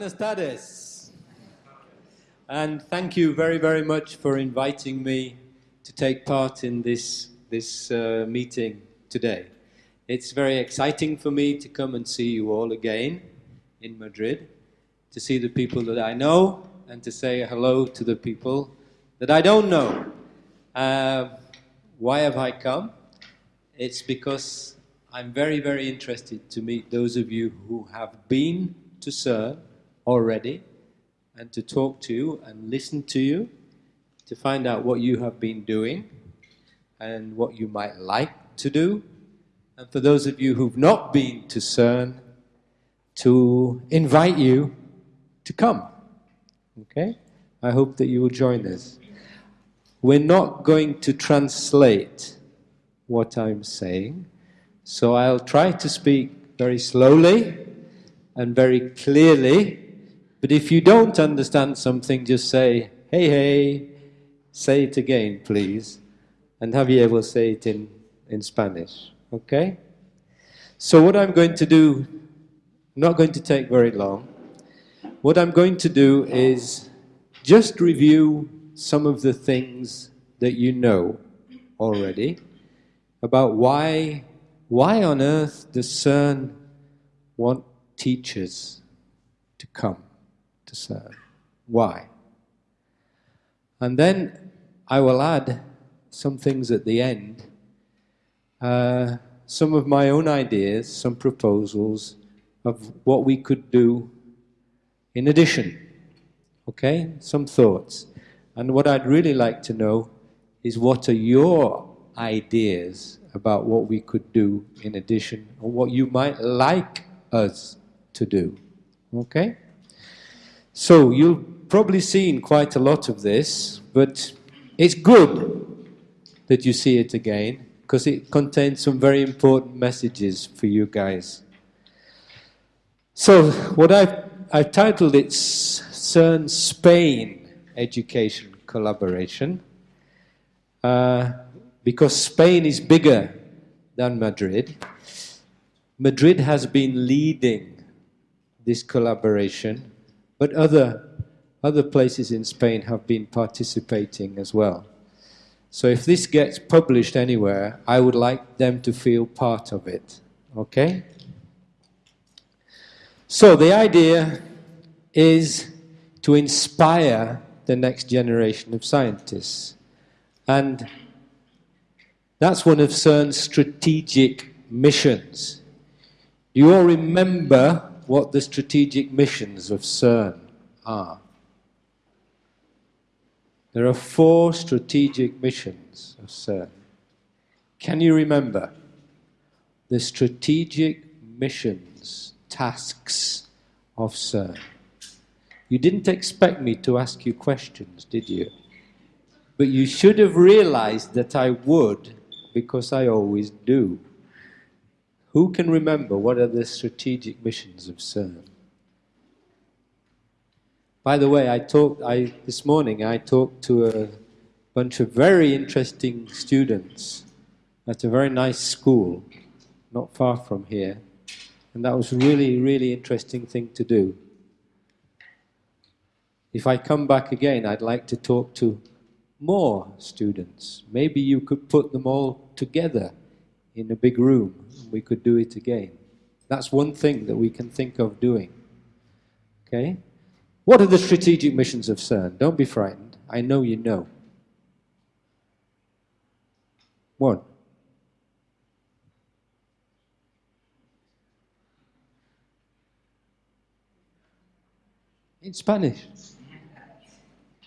Buenas tardes. And thank you very, very much for inviting me to take part in this, this uh, meeting today. It's very exciting for me to come and see you all again in Madrid, to see the people that I know, and to say hello to the people that I don't know. Uh, why have I come? It's because I'm very, very interested to meet those of you who have been to CERN already and to talk to you and listen to you to find out what you have been doing and what you might like to do. And for those of you who've not been to CERN, to invite you to come. Okay? I hope that you will join us. We're not going to translate what I'm saying, so I'll try to speak very slowly and very clearly. But if you don't understand something, just say, hey, hey, say it again, please. And Javier will say it in, in Spanish. Okay? So, what I'm going to do, not going to take very long. What I'm going to do is just review some of the things that you know already about why, why on earth does CERN want teachers to come to CERN? Why? And then I will add some things at the end, uh, some of my own ideas, some proposals of what we could do in addition. Okay? Some thoughts. And what I'd really like to know is what are your ideas about what we could do in addition, or what you might like us to do. Okay? So you've probably seen quite a lot of this, but it's good that you see it again because it contains some very important messages for you guys. So what I've, I've titled it CERN Spain Education Collaboration uh, because Spain is bigger than Madrid. Madrid has been leading this collaboration, but other, other places in Spain have been participating as well. So if this gets published anywhere, I would like them to feel part of it. Okay? So the idea is to inspire the next generation of scientists. And that's one of CERN's strategic missions. You all remember what the strategic missions of CERN are. There are four strategic missions of CERN. Can you remember the strategic missions, tasks of CERN? You didn't expect me to ask you questions, did you? But you should have realized that I would, because I always do. Who can remember what are the strategic missions of CERN? By the way, I talked I, this morning. I talked to a bunch of very interesting students at a very nice school, not far from here, and that was really, really interesting thing to do. If I come back again, I'd like to talk to more students. Maybe you could put them all together in a big room. We could do it again. That's one thing that we can think of doing. Okay? What are the strategic missions of CERN? Don't be frightened. I know you know. One. In Spanish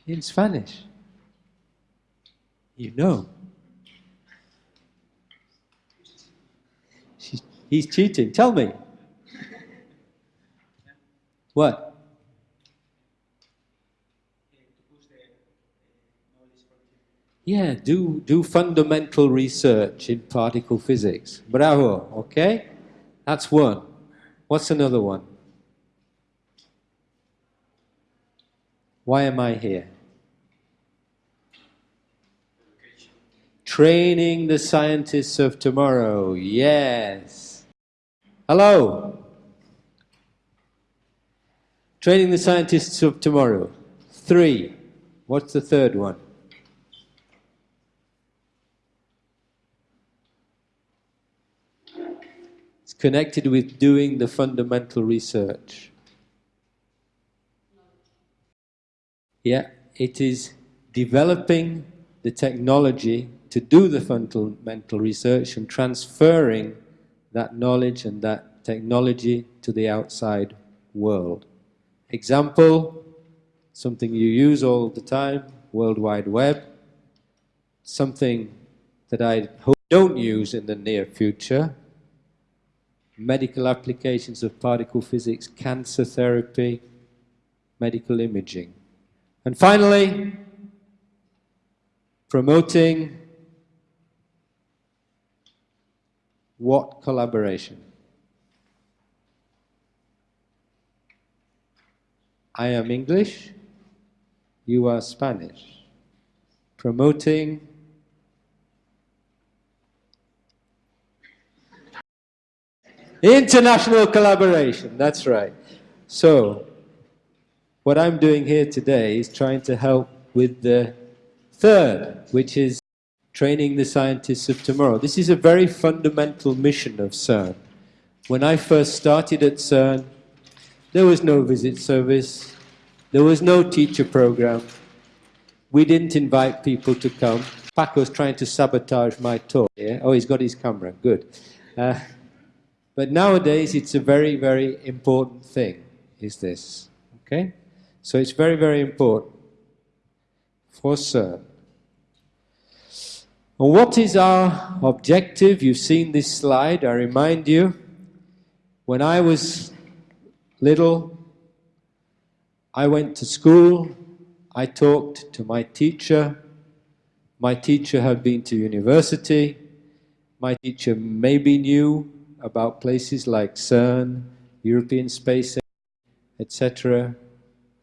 in Spanish. You know. He's cheating. Tell me. What? Yeah, do, do fundamental research in particle physics. Bravo, okay? That's one. What's another one? Why am I here? Training the scientists of tomorrow. Yes. Hello. Training the scientists of tomorrow. Three. What's the third one? It's connected with doing the fundamental research. Yeah, it is developing the technology to do the fundamental research and transferring that knowledge and that technology to the outside world. Example, something you use all the time, World Wide Web, something that I hope don't use in the near future, medical applications of particle physics, cancer therapy, medical imaging. And finally, promoting what collaboration? I am English, you are Spanish. Promoting international collaboration, that's right. So, what I'm doing here today is trying to help with the third, which is training the scientists of tomorrow. This is a very fundamental mission of CERN. When I first started at CERN, there was no visit service, there was no teacher program, we didn't invite people to come. Paco's trying to sabotage my talk. Yeah? Oh, he's got his camera, good. Uh, but nowadays, it's a very, very important thing, is this. Okay? So it's very, very important for CERN. What is our objective? You've seen this slide. I remind you, when I was little, I went to school, I talked to my teacher. My teacher had been to university. My teacher maybe knew about places like CERN, European Space Agency, etc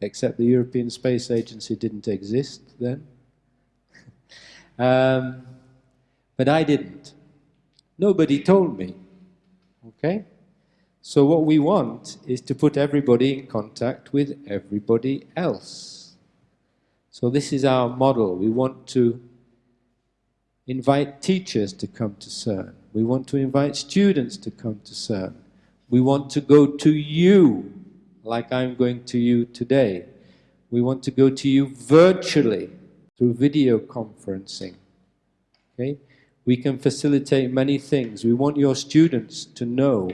except the European Space Agency didn't exist then. um, but I didn't. Nobody told me. Okay? So what we want is to put everybody in contact with everybody else. So this is our model. We want to invite teachers to come to CERN. We want to invite students to come to CERN. We want to go to you like I'm going to you today. We want to go to you virtually through video conferencing. Okay? We can facilitate many things. We want your students to know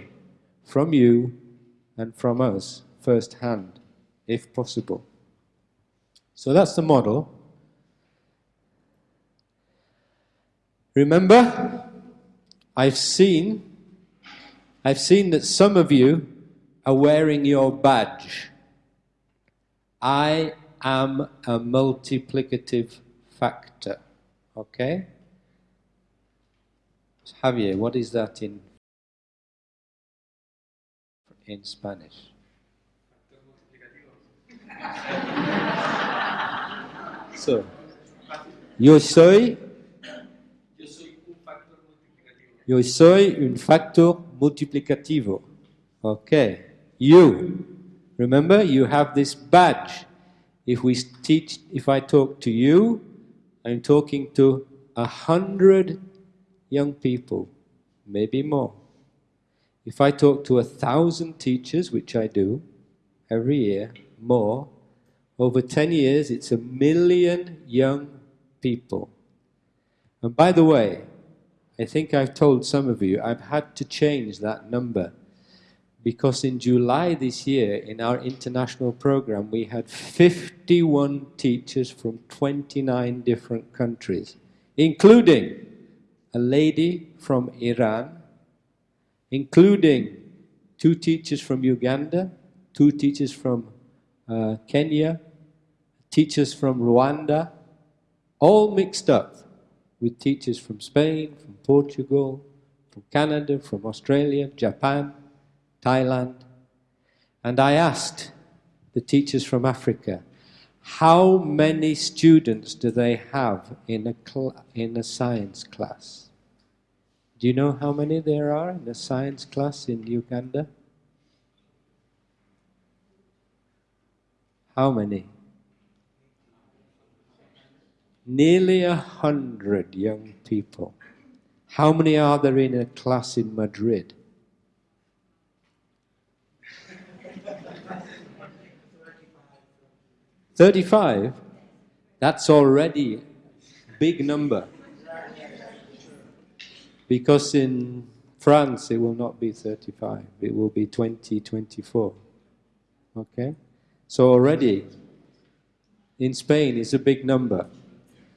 from you and from us firsthand, if possible. So that's the model. Remember, I've seen, I've seen that some of you are wearing your badge. I am a multiplicative factor. Okay? Javier, what is that in in Spanish? so, yo soy Yo soy un factor multiplicativo. Okay. You, remember, you have this badge. If we teach, if I talk to you, I'm talking to a hundred young people, maybe more. If I talk to a thousand teachers, which I do every year, more, over 10 years, it's a million young people. And by the way, I think I've told some of you, I've had to change that number because in July this year, in our international program, we had 51 teachers from 29 different countries, including a lady from Iran, including two teachers from Uganda, two teachers from uh, Kenya, teachers from Rwanda, all mixed up with teachers from Spain, from Portugal, from Canada, from Australia, Japan, Thailand. And I asked the teachers from Africa, how many students do they have in a, in a science class? Do you know how many there are in a science class in Uganda? How many? Nearly a hundred young people. How many are there in a class in Madrid? Thirty-five. That's already big number. Because in France it will not be 35, it will be 20, 24. Okay? So already in Spain it's a big number.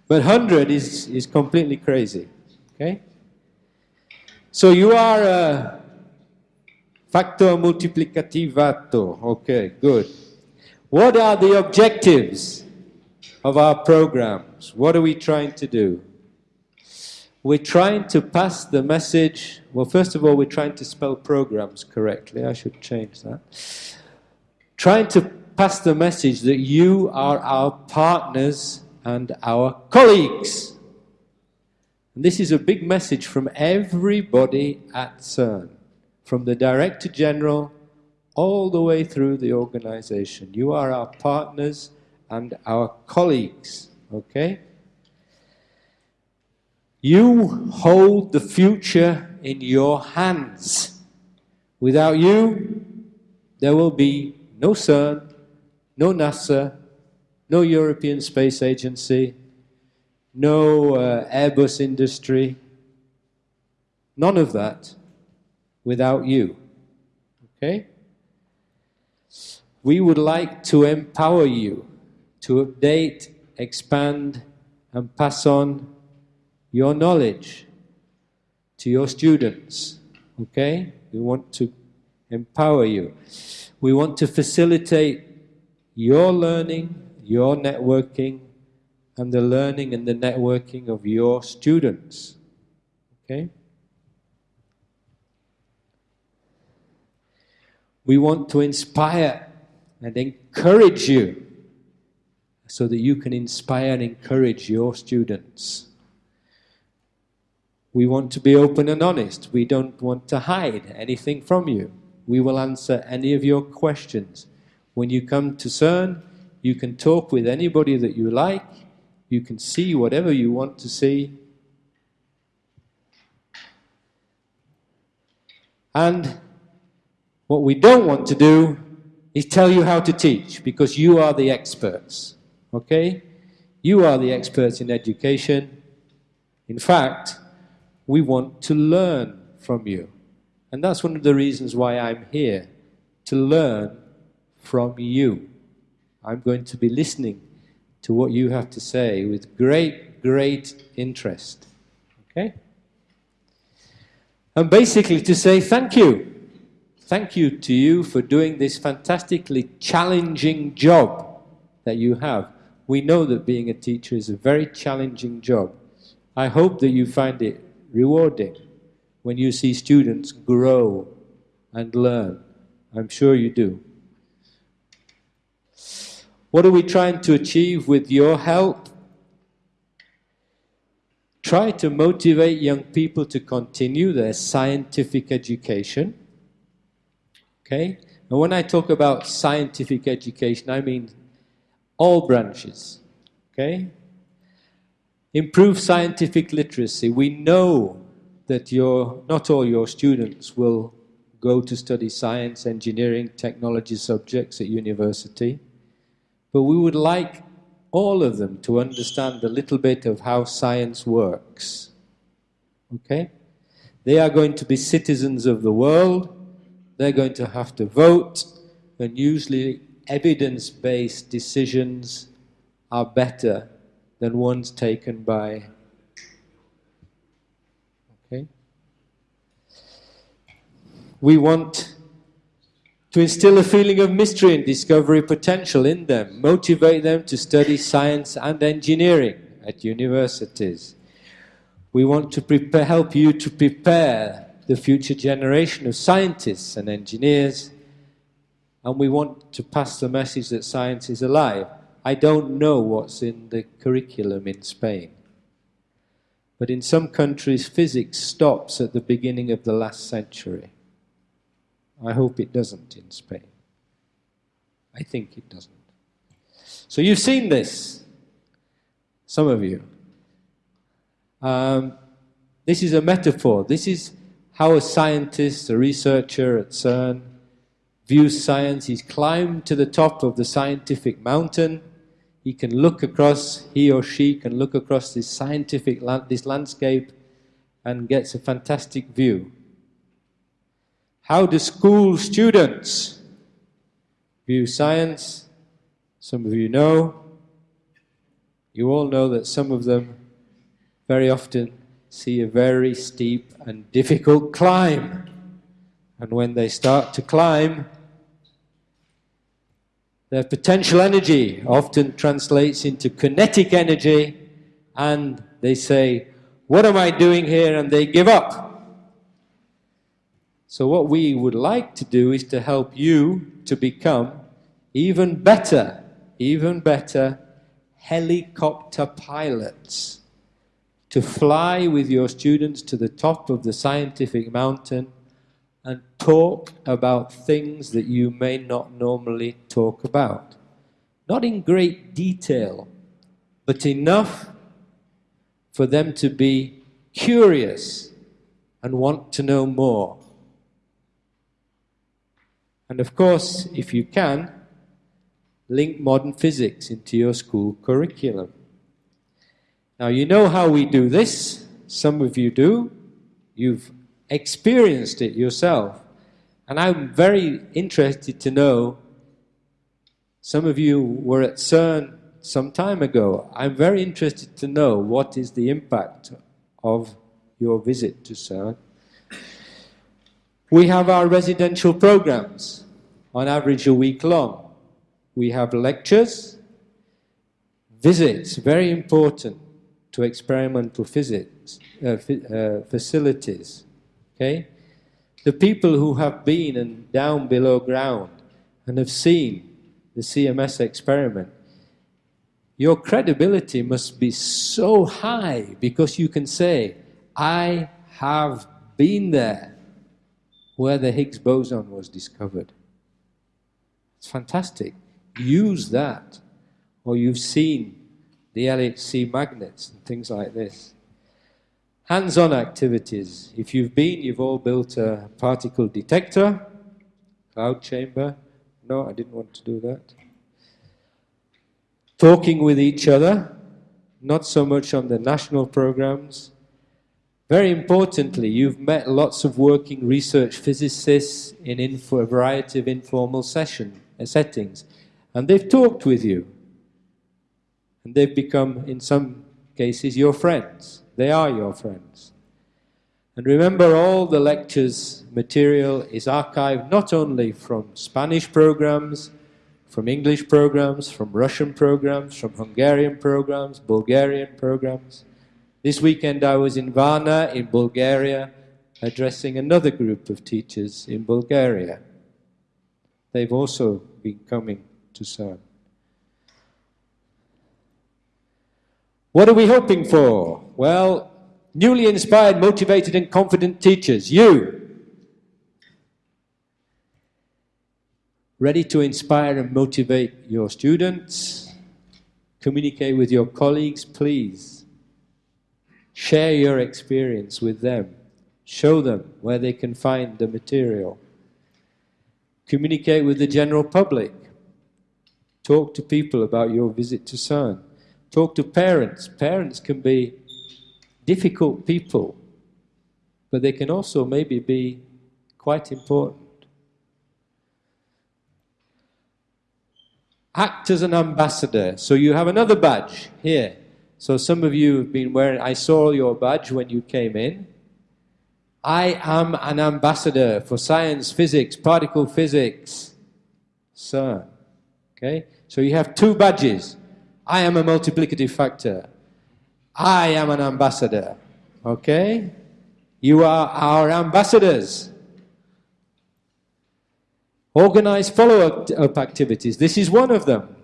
But 100 is, is completely crazy. Okay? So you are a factor multiplicativato. Okay, good. What are the objectives of our programs? What are we trying to do? We're trying to pass the message. Well, first of all, we're trying to spell programs correctly. I should change that. Trying to pass the message that you are our partners and our colleagues. And this is a big message from everybody at CERN, from the Director General all the way through the organization. You are our partners and our colleagues, okay? You hold the future in your hands. Without you, there will be no CERN, no NASA, no European Space Agency, no uh, Airbus industry, none of that without you. Okay? We would like to empower you to update, expand, and pass on your knowledge to your students. Okay? We want to empower you. We want to facilitate your learning, your networking, and the learning and the networking of your students. Okay? We want to inspire and encourage you so that you can inspire and encourage your students. We want to be open and honest. We don't want to hide anything from you. We will answer any of your questions. When you come to CERN, you can talk with anybody that you like. You can see whatever you want to see. And what we don't want to do is tell you how to teach because you are the experts. Okay? You are the experts in education. In fact, we want to learn from you. And that's one of the reasons why I'm here to learn from you. I'm going to be listening to what you have to say with great, great interest. Okay? And basically to say thank you. Thank you to you for doing this fantastically challenging job that you have. We know that being a teacher is a very challenging job. I hope that you find it rewarding when you see students grow and learn. I'm sure you do. What are we trying to achieve with your help? Try to motivate young people to continue their scientific education. Okay? And when I talk about scientific education, I mean all branches. Okay? Improve scientific literacy. We know that your, not all your students will go to study science, engineering, technology subjects at university. But we would like all of them to understand a little bit of how science works. Okay? They are going to be citizens of the world, they're going to have to vote, and usually evidence-based decisions are better than ones taken by okay we want to instill a feeling of mystery and discovery potential in them, motivate them to study science and engineering at universities. We want to prepare, help you to prepare the future generation of scientists and engineers, and we want to pass the message that science is alive. I don't know what's in the curriculum in Spain, but in some countries physics stops at the beginning of the last century. I hope it doesn't in Spain. I think it doesn't. So you've seen this, some of you. Um, this is a metaphor. This is how a scientist, a researcher at CERN, views science. He's climbed to the top of the scientific mountain. He can look across, he or she can look across this scientific, this landscape and gets a fantastic view. How do school students view science? Some of you know. You all know that some of them very often see a very steep and difficult climb. And when they start to climb, their potential energy often translates into kinetic energy, and they say, What am I doing here? And they give up. So, what we would like to do is to help you to become even better, even better helicopter pilots to fly with your students to the top of the scientific mountain and talk about things that you may not normally talk about. Not in great detail, but enough for them to be curious and want to know more. And of course, if you can, link modern physics into your school curriculum. Now, you know how we do this. Some of you do. You've experienced it yourself. And I'm very interested to know. Some of you were at CERN some time ago. I'm very interested to know what is the impact of your visit to CERN. We have our residential programs, on average a week long. We have lectures, visits, very important to experimental physics uh, uh, facilities. Okay, the people who have been and down below ground and have seen the CMS experiment, your credibility must be so high because you can say, "I have been there where the Higgs boson was discovered." It's fantastic. Use that, or you've seen the LHC magnets and things like this. Hands-on activities. If you've been, you've all built a particle detector, cloud chamber. No, I didn't want to do that. Talking with each other, not so much on the national programs. Very importantly, you've met lots of working research physicists in a variety of informal session, uh, settings, and they've talked with you. And they've become, in some cases, your friends. They are your friends. And remember, all the lectures material is archived not only from Spanish programs, from English programs, from Russian programs, from Hungarian programs, Bulgarian programs. This weekend I was in Varna, in Bulgaria, addressing another group of teachers in Bulgaria. They've also been coming to CERN. What are we hoping for? Well, newly inspired, motivated, and confident teachers. You. Ready to inspire and motivate your students. Communicate with your colleagues, please. Share your experience with them. Show them where they can find the material. Communicate with the general public. Talk to people about your visit to CERN. Talk to parents. Parents can be difficult people, but they can also maybe be quite important. Act as an ambassador. So you have another badge here. So some of you have been wearing, I saw your badge when you came in. I am an ambassador for science, physics, particle physics, CERN. Okay? So you have two badges. I am a multiplicative factor. I am an ambassador. Okay? You are our ambassadors. Organize follow up uh, activities. This is one of them.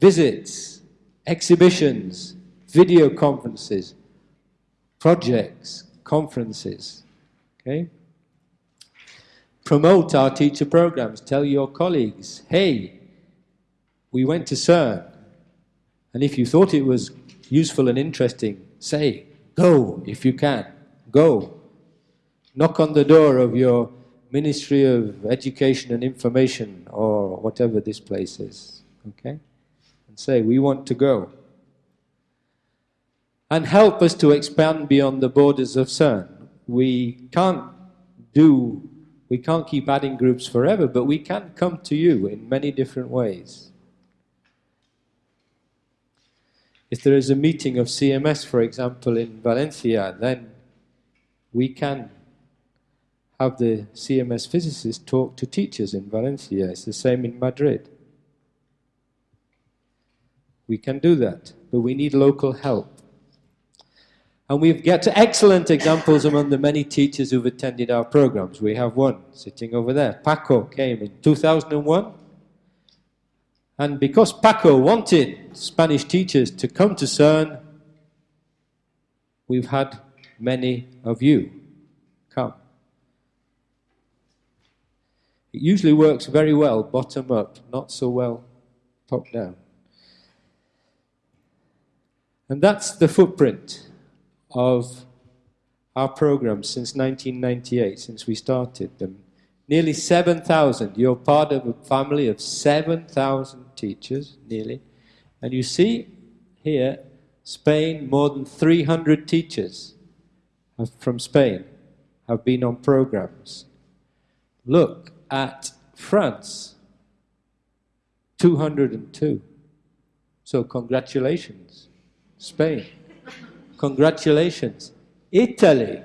Visits, exhibitions, video conferences, projects, conferences. Okay? Promote our teacher programs. Tell your colleagues, hey, we went to CERN. And if you thought it was useful and interesting, say, go if you can. Go. Knock on the door of your Ministry of Education and Information or whatever this place is. Okay? And say, we want to go. And help us to expand beyond the borders of CERN. We can't do, we can't keep adding groups forever, but we can come to you in many different ways. If there is a meeting of CMS, for example, in Valencia, then we can have the CMS physicists talk to teachers in Valencia. It's the same in Madrid. We can do that, but we need local help. And we've got excellent examples among the many teachers who've attended our programs. We have one sitting over there. Paco came in 2001. And because Paco wanted Spanish teachers to come to CERN, we've had many of you come. It usually works very well bottom up, not so well top down. And that's the footprint of our programs since 1998, since we started them. Nearly 7,000. You're part of a family of 7,000 teachers, nearly. And you see here, Spain, more than 300 teachers from Spain have been on programs. Look at France, 202. So congratulations, Spain. Congratulations. Italy,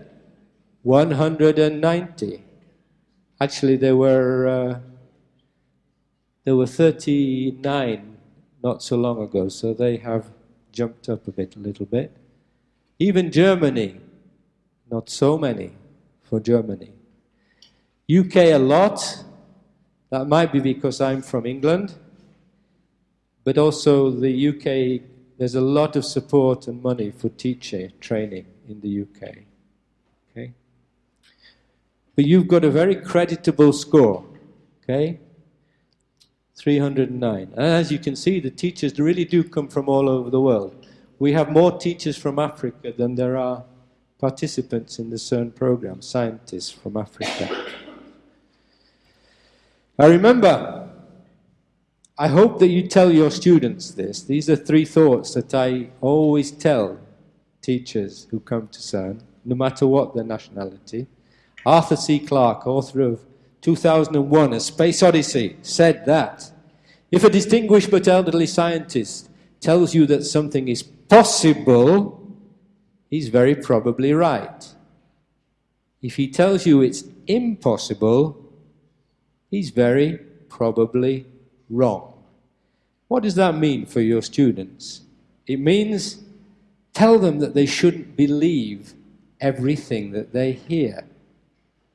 190. Actually, there were uh, there were 39 not so long ago, so they have jumped up a bit, a little bit. Even Germany, not so many for Germany. UK a lot. That might be because I'm from England, but also the UK. There's a lot of support and money for teacher training in the UK. Okay, but you've got a very creditable score. Okay, 309. As you can see, the teachers really do come from all over the world. We have more teachers from Africa than there are participants in the CERN program, scientists from Africa. I remember, I hope that you tell your students this. These are three thoughts that I always tell teachers who come to CERN, no matter what their nationality. Arthur C. Clarke, author of 2001, A Space Odyssey, said that if a distinguished but elderly scientist tells you that something is possible, he's very probably right. If he tells you it's impossible, he's very probably wrong. What does that mean for your students? It means tell them that they shouldn't believe everything that they hear.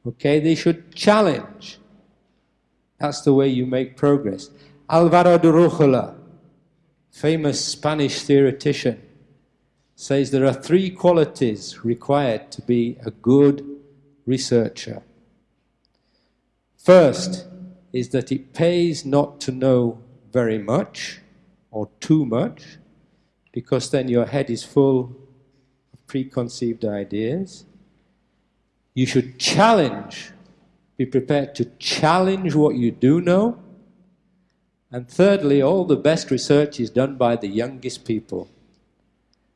Okay, they should challenge. That's the way you make progress. Alvaro de Rujula, famous Spanish theoretician, says there are three qualities required to be a good researcher. First is that it pays not to know very much or too much, because then your head is full of preconceived ideas. You should challenge, be prepared to challenge what you do know. And thirdly, all the best research is done by the youngest people.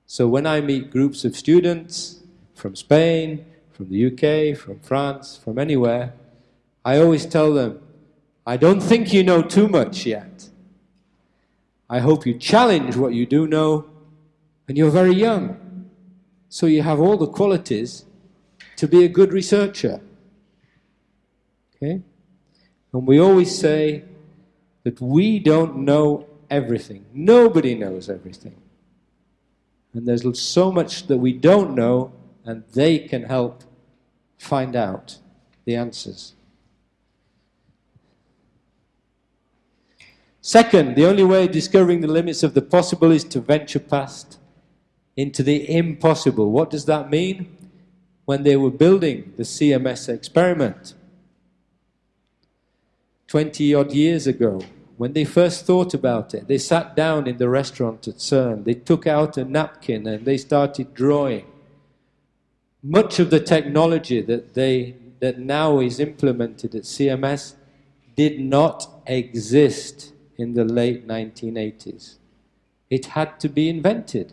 So when I meet groups of students from Spain, from the UK, from France, from anywhere, I always tell them, I don't think you know too much yet. I hope you challenge what you do know, and you're very young. So you have all the qualities to be a good researcher. Okay? And we always say that we don't know everything. Nobody knows everything. And there's so much that we don't know, and they can help find out the answers. Second, the only way of discovering the limits of the possible is to venture past into the impossible. What does that mean? When they were building the CMS experiment 20 odd years ago, when they first thought about it, they sat down in the restaurant at CERN, they took out a napkin and they started drawing. Much of the technology that, they, that now is implemented at CMS did not exist in the late 1980s. It had to be invented.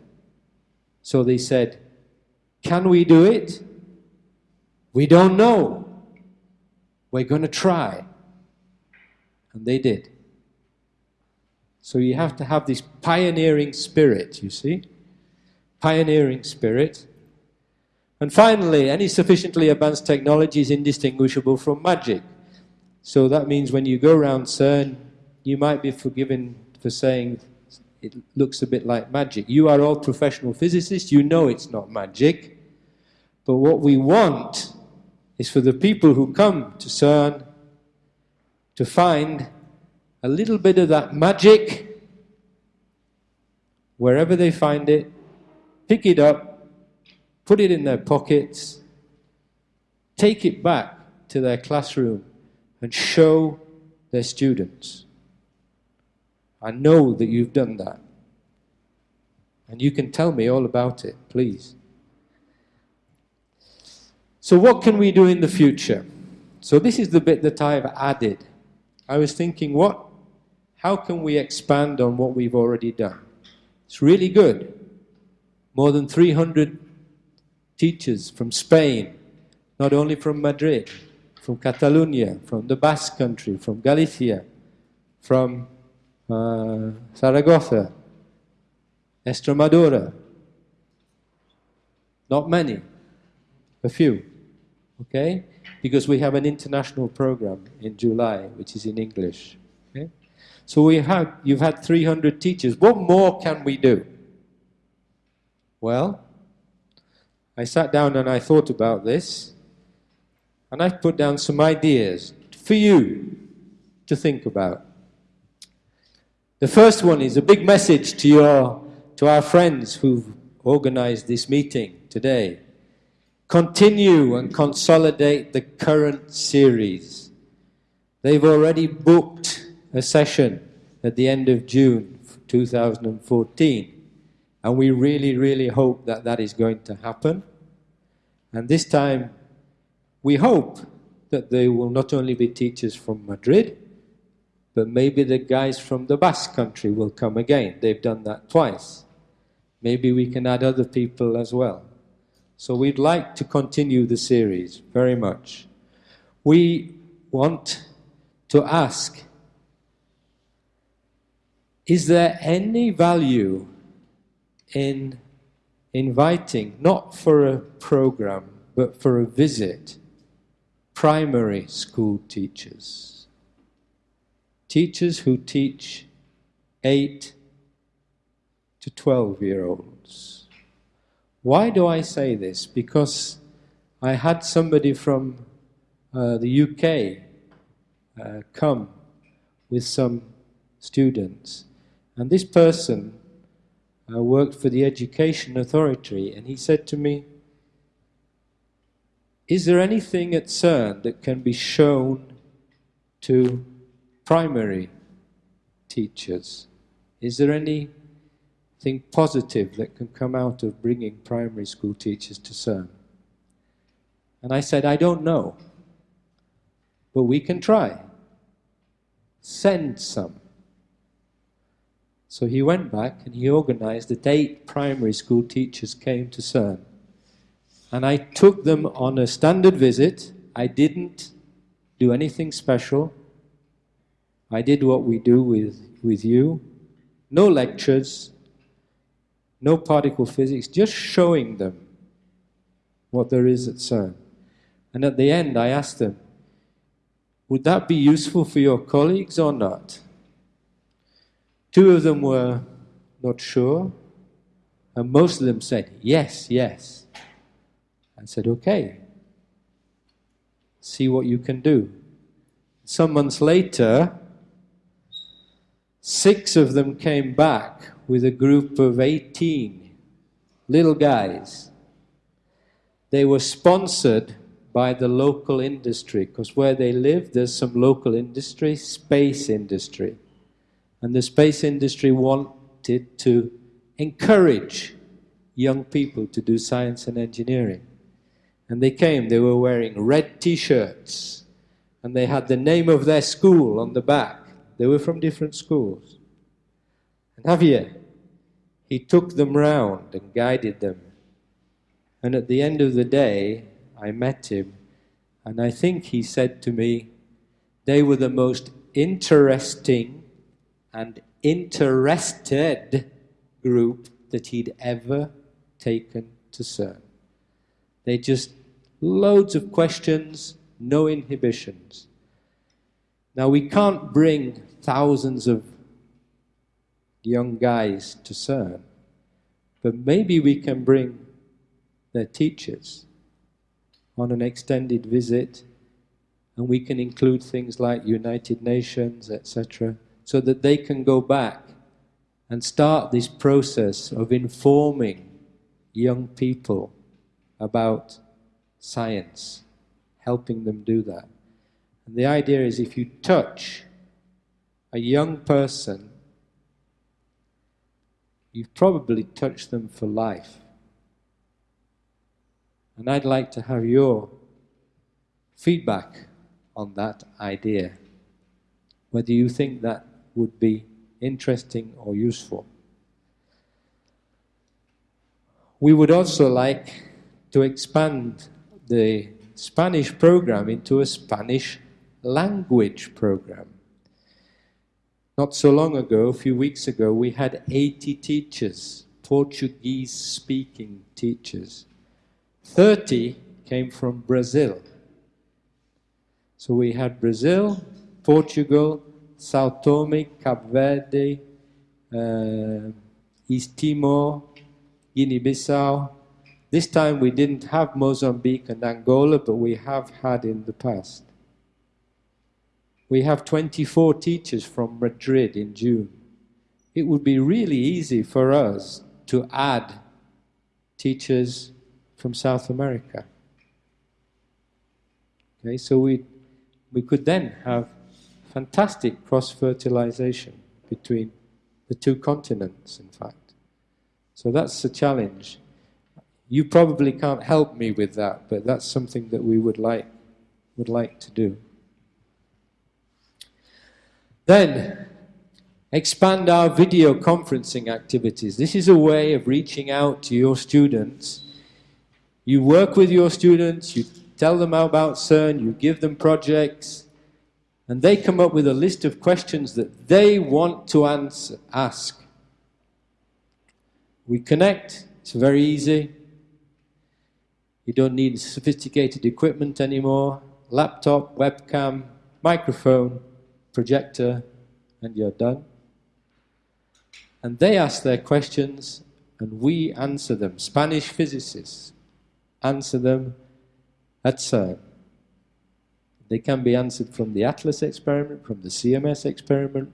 So they said, Can we do it? We don't know. We're going to try. And they did. So you have to have this pioneering spirit, you see? Pioneering spirit. And finally, any sufficiently advanced technology is indistinguishable from magic. So that means when you go around CERN, you might be forgiven for saying it looks a bit like magic. You are all professional physicists, you know it's not magic. But what we want is for the people who come to CERN to find a little bit of that magic wherever they find it, pick it up, put it in their pockets, take it back to their classroom and show their students. I know that you've done that. And you can tell me all about it, please. So, what can we do in the future? So, this is the bit that I've added. I was thinking, what, how can we expand on what we've already done? It's really good. More than 300 teachers from Spain, not only from Madrid, from Catalonia, from the Basque country, from Galicia, from uh, Zaragoza, Estremadura. Not many, a few, okay? Because we have an international program in July, which is in English. Okay? So we have, you've had 300 teachers. What more can we do? Well, I sat down and I thought about this, and I've put down some ideas for you to think about. The first one is a big message to, your, to our friends who've organized this meeting today. Continue and consolidate the current series. They've already booked a session at the end of June 2014. And we really, really hope that that is going to happen. And this time, we hope that they will not only be teachers from Madrid, but maybe the guys from the Basque country will come again. They've done that twice. Maybe we can add other people as well. So we'd like to continue the series very much. We want to ask Is there any value in inviting, not for a program, but for a visit, primary school teachers? teachers who teach 8 to 12 year olds. Why do I say this? Because I had somebody from uh, the UK uh, come with some students, and this person uh, worked for the Education Authority, and he said to me, Is there anything at CERN that can be shown to primary teachers? Is there anything positive that can come out of bringing primary school teachers to CERN? And I said, I don't know, but we can try. Send some. So he went back and he organized that eight primary school teachers came to CERN. And I took them on a standard visit. I didn't do anything special. I did what we do with, with you. No lectures, no particle physics, just showing them what there is at CERN. And at the end, I asked them, would that be useful for your colleagues or not? Two of them were not sure, and most of them said, yes, yes. I said, okay, see what you can do. Some months later, Six of them came back with a group of 18 little guys. They were sponsored by the local industry because where they live, there's some local industry, space industry. And the space industry wanted to encourage young people to do science and engineering. And they came, they were wearing red t shirts, and they had the name of their school on the back. They were from different schools. And Javier, he took them round and guided them. And at the end of the day, I met him, and I think he said to me, they were the most interesting and interested group that he'd ever taken to CERN. They just loads of questions, no inhibitions. Now, we can't bring thousands of young guys to CERN, but maybe we can bring their teachers on an extended visit, and we can include things like United Nations, etc., so that they can go back and start this process of informing young people about science, helping them do that. And the idea is if you touch a young person, you've probably touched them for life. And I'd like to have your feedback on that idea, whether you think that would be interesting or useful. We would also like to expand the Spanish program into a Spanish language program. Not so long ago, a few weeks ago, we had 80 teachers, Portuguese speaking teachers. 30 came from Brazil. So we had Brazil, Portugal, Sao Tome, Cape Verde, uh, East Timor, Guinea-Bissau. This time we didn't have Mozambique and Angola, but we have had in the past. We have 24 teachers from Madrid in June. It would be really easy for us to add teachers from South America. Okay, so we, we could then have fantastic cross-fertilization between the two continents, in fact. So that's a challenge. You probably can't help me with that, but that's something that we would like, would like to do. Then, expand our video conferencing activities. This is a way of reaching out to your students. You work with your students, you tell them about CERN, you give them projects, and they come up with a list of questions that they want to answer, ask. We connect, it's very easy. You don't need sophisticated equipment anymore. Laptop, webcam, microphone, projector, and you're done. And they ask their questions, and we answer them. Spanish physicists answer them at CERN. Uh, they can be answered from the ATLAS experiment, from the CMS experiment,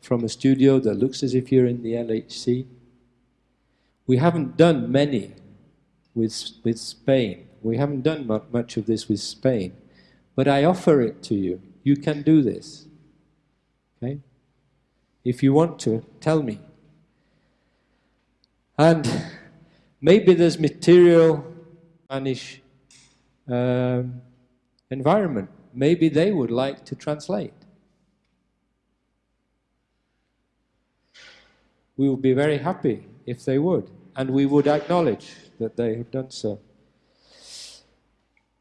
from a studio that looks as if you're in the LHC. We haven't done many with, with Spain. We haven't done much of this with Spain. But I offer it to you. You can do this. Okay? If you want to, tell me. And maybe there's material Spanish um, environment. Maybe they would like to translate. We would be very happy if they would and we would acknowledge that they have done so.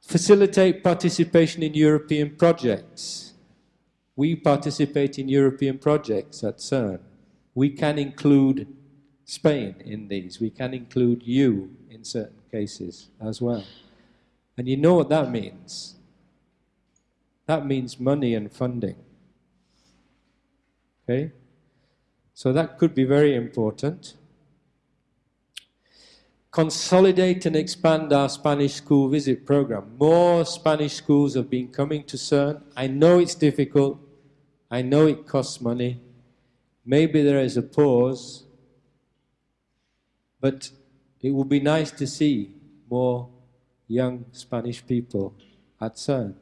Facilitate participation in European projects. We participate in European projects at CERN. We can include Spain in these. We can include you in certain cases as well. And you know what that means? That means money and funding. Okay? So that could be very important consolidate and expand our Spanish school visit program. More Spanish schools have been coming to CERN. I know it's difficult. I know it costs money. Maybe there is a pause. But it would be nice to see more young Spanish people at CERN.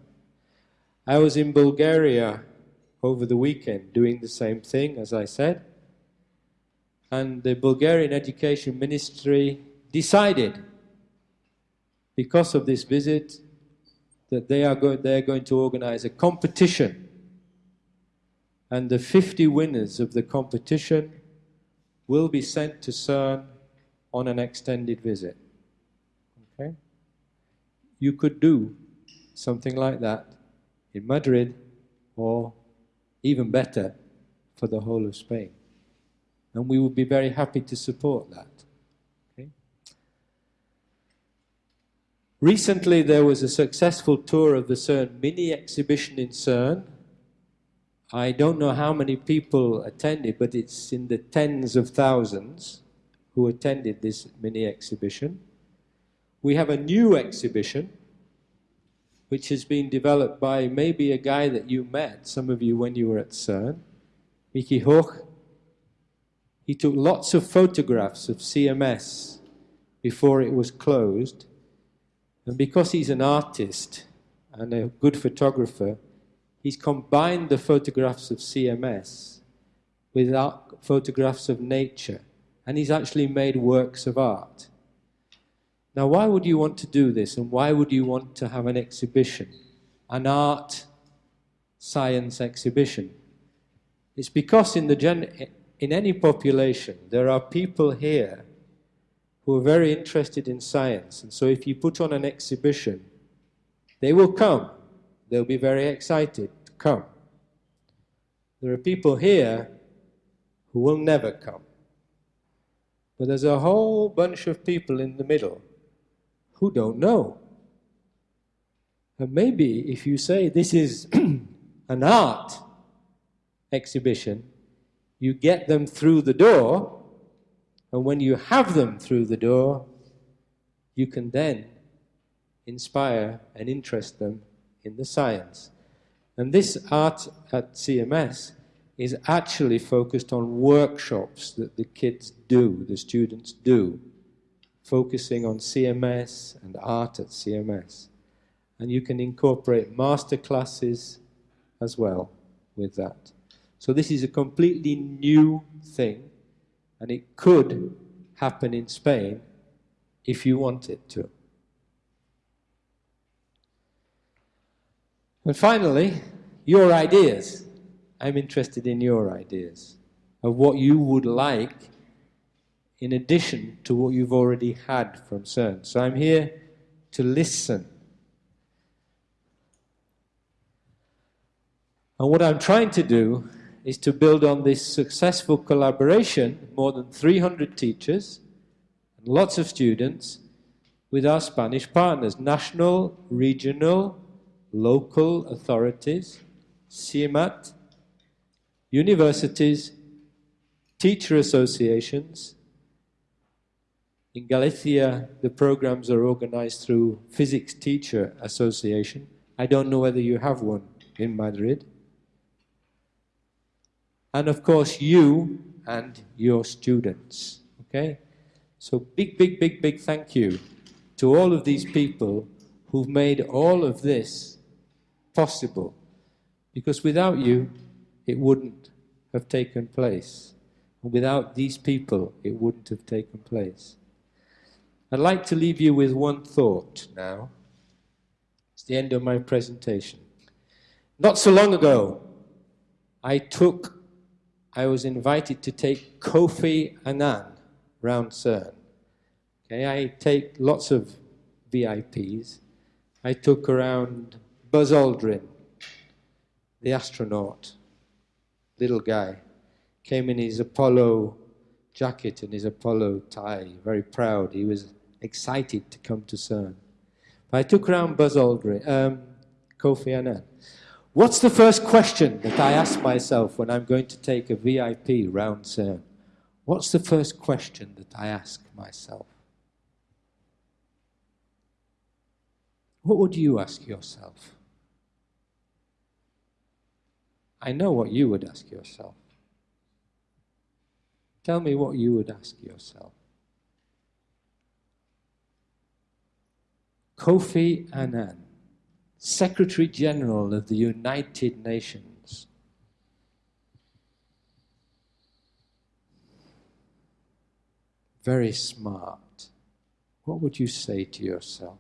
I was in Bulgaria over the weekend doing the same thing, as I said. And the Bulgarian Education Ministry decided, because of this visit, that they are, go- they are going to organize a competition. And the 50 winners of the competition will be sent to CERN on an extended visit. Okay? You could do something like that in Madrid or even better for the whole of Spain. And we would be very happy to support that. Recently, there was a successful tour of the CERN mini exhibition in CERN. I don't know how many people attended, but it's in the tens of thousands who attended this mini exhibition. We have a new exhibition which has been developed by maybe a guy that you met, some of you, when you were at CERN, Mickey Hoch. He took lots of photographs of CMS before it was closed. And because he's an artist and a good photographer, he's combined the photographs of CMS with photographs of nature. And he's actually made works of art. Now, why would you want to do this and why would you want to have an exhibition, an art science exhibition? It's because in, the gen- in any population there are people here who are very interested in science. And so if you put on an exhibition, they will come. They'll be very excited come. There are people here who will never come. But there's a whole bunch of people in the middle who don't know. And maybe if you say this is an art exhibition, you get them through the door, and when you have them through the door, you can then inspire and interest them in the science. And this art at CMS is actually focused on workshops that the kids do, the students do focusing on CMS and art at CMS. And you can incorporate master classes as well with that. So this is a completely new thing, and it could happen in Spain if you want it to. And finally, your ideas. I'm interested in your ideas of what you would like in addition to what you've already had from CERN. So I'm here to listen. And what I'm trying to do is to build on this successful collaboration, more than 300 teachers and lots of students, with our Spanish partners, national, regional, local authorities, CIEMAT, universities, teacher associations, in Galicia, the programs are organized through Physics Teacher Association. I don't know whether you have one in Madrid. And of course, you and your students. Okay? So, big, big, big, big thank you to all of these people who've made all of this possible. Because without you, it wouldn't have taken place. And without these people, it wouldn't have taken place. I'd like to leave you with one thought now. It's the end of my presentation. Not so long ago, I took, I was invited to take Kofi Annan round CERN. Okay, I take lots of VIPs. I took around Buzz Aldrin, the astronaut, little guy, came in his Apollo jacket and his Apollo tie, very proud. He was excited to come to CERN. But I took around Buzz Aldrin, um, Kofi Annan. What's the first question that I ask myself when I'm going to take a VIP round CERN? What's the first question that I ask myself? What would you ask yourself? I know what you would ask yourself. Tell me what you would ask yourself. Kofi Annan, Secretary General of the United Nations. Very smart. What would you say to yourself?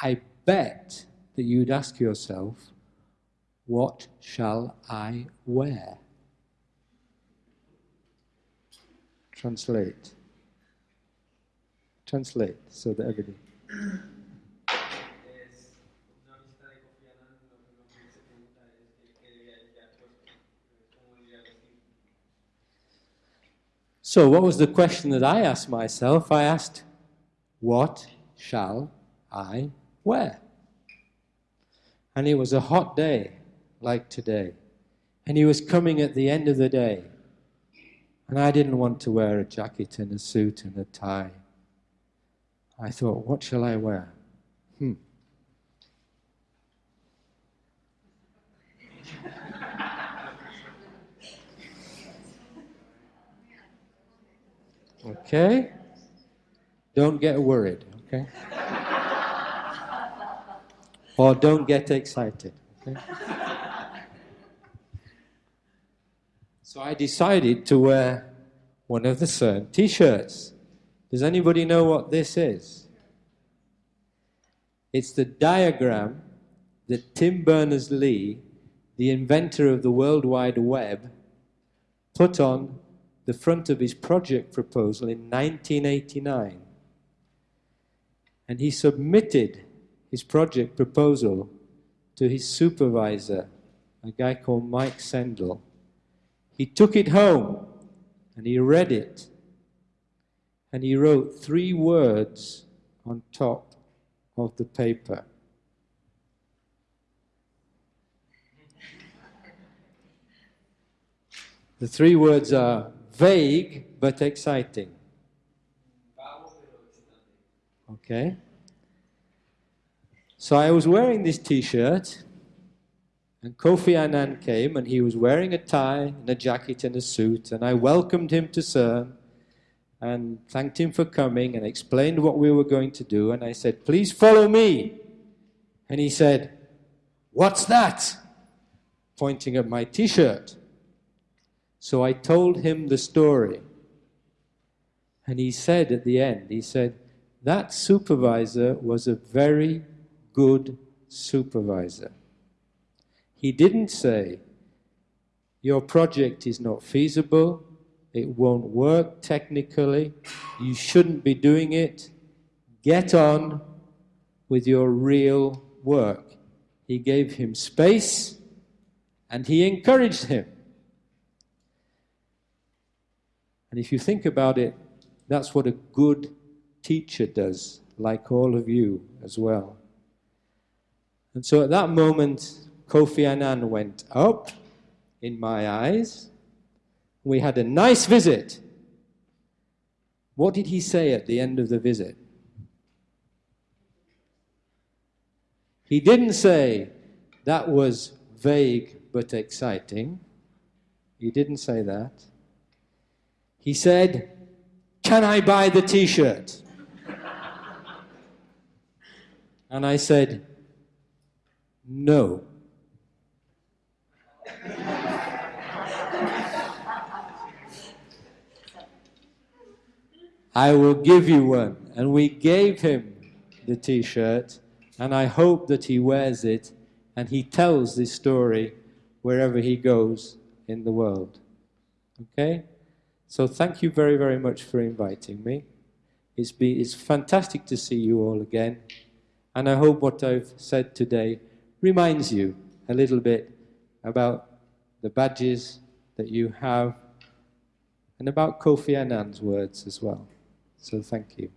I bet that you'd ask yourself, What shall I wear? Translate. Translate so that everybody. So, what was the question that I asked myself? I asked, What shall I wear? And it was a hot day like today. And he was coming at the end of the day. And I didn't want to wear a jacket and a suit and a tie. I thought, what shall I wear? Hmm. Okay? Don't get worried, okay? Or don't get excited, okay? so I decided to wear one of the CERN t shirts. Does anybody know what this is? It's the diagram that Tim Berners Lee, the inventor of the World Wide Web, put on the front of his project proposal in 1989. And he submitted his project proposal to his supervisor, a guy called Mike Sendall. He took it home and he read it and he wrote three words on top of the paper. The three words are vague but exciting. Okay? So I was wearing this t shirt, and Kofi Annan came, and he was wearing a tie and a jacket and a suit, and I welcomed him to CERN and thanked him for coming and explained what we were going to do. And I said, Please follow me. And he said, What's that? Pointing at my t shirt. So I told him the story. And he said at the end, he said, That supervisor was a very good supervisor. He didn't say, Your project is not feasible, it won't work technically, you shouldn't be doing it. Get on with your real work. He gave him space and he encouraged him. And if you think about it, that's what a good teacher does, like all of you as well. And so at that moment, Kofi Annan went up in my eyes we had a nice visit. What did he say at the end of the visit? He didn't say that was vague but exciting. He didn't say that. He said, Can I buy the t shirt? and I said, No. I will give you one. And we gave him the t shirt, and I hope that he wears it and he tells this story wherever he goes in the world. Okay? So thank you very, very much for inviting me. It's, be, it's fantastic to see you all again. And I hope what I've said today reminds you a little bit about the badges that you have and about Kofi Annan's words as well. So thank you.